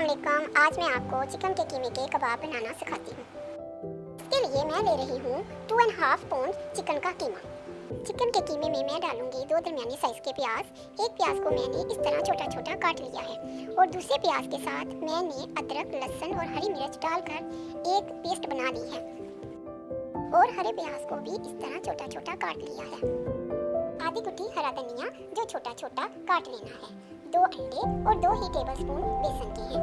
अस्सलाम आज मैं आपको चिकन के कीमे के कबाब बनाना सिखाती हूँ। इसके लिए मैं ले रही हूँ two and half pound chicken का कीमा। चिकन के कीमे में मैं डालूँगी दो दरमियानी साइज़ के प्याज। एक प्याज को मैंने इस तरह छोटा छोटा काट लिया है। और दूसरे प्याज के साथ मैंने अदरक, लहसुन और हरी मिर्च डालकर एक पेस्ट बना ली है। और हरे प्याज को भी इस तरह छोटा छोटा काट लिया है। आधी गुट्टी हरा धनिया जो छोटा छोटा काट लेना है। दो अंडे और दो ही टेबलस्पून बेसन के हैं।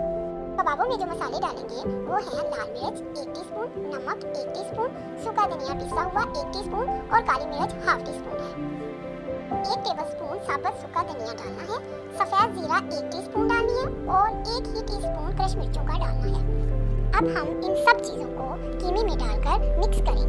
कबाबों में जो मसाले डालेंगे वो हैं लाल मिर्च एक टीस्पून, नमक एक टीस्पून, सूखा धनिया पिसा हुआ एक टीस्पून और काली मिर्च हाफ़ टी स्पून है। एक टेबल स्पून साबुत सूखा धनिया डालना है सफ़ेद जीरा एक टीस्पून डालनी है और एक ही टीस्पून क्रश मिर्चों का डालना है। अब हम इन सब चीज़ों को कीमे में डालकर मिक्स करेंगे।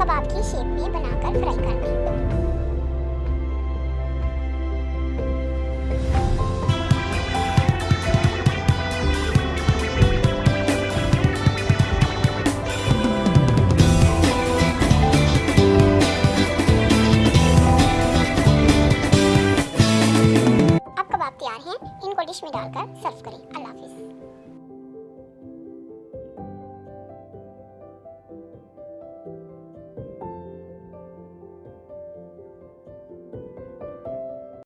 कबाब की शेप में बनाकर फ्राई कर लें तैयार हैं। इनको डिश में डालकर सर्व करें। अल्लाह